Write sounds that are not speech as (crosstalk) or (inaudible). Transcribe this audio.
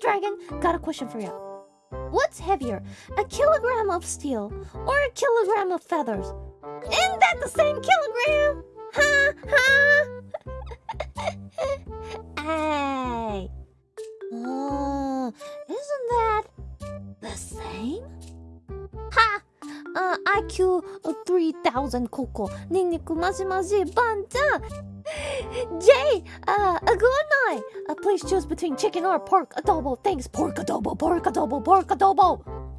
Dragon, got a question for you. What's heavier, a kilogram of steel or a kilogram of feathers? Isn't that the same kilogram? Ha ha! (laughs) hey! Uh, isn't that the same? Ha! Uh, IQ 3000 Coco. Niniku maji maji banja. Jay, uh, a good night. Uh, please choose between chicken or pork adobo. Thanks, pork adobo, pork adobo, pork adobo.